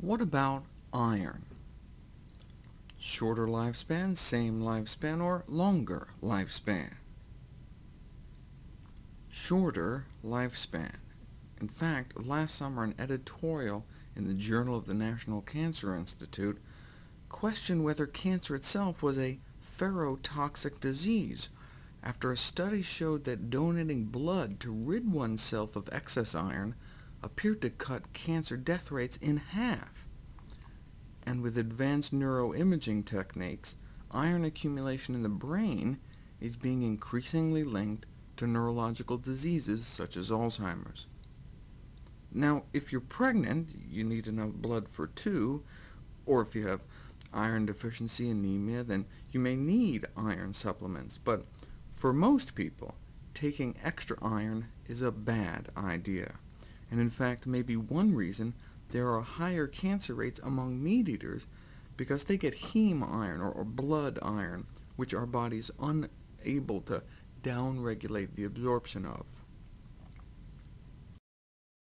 What about iron? Shorter lifespan, same lifespan, or longer lifespan? Shorter lifespan. In fact, last summer an editorial in the Journal of the National Cancer Institute questioned whether cancer itself was a ferrotoxic disease, after a study showed that donating blood to rid oneself of excess iron appeared to cut cancer death rates in half. And with advanced neuroimaging techniques, iron accumulation in the brain is being increasingly linked to neurological diseases such as Alzheimer's. Now, if you're pregnant, you need enough blood for two, or if you have iron deficiency anemia, then you may need iron supplements, but for most people, taking extra iron is a bad idea, and in fact may be one reason there are higher cancer rates among meat-eaters, because they get heme iron, or, or blood iron, which our body's unable to downregulate the absorption of.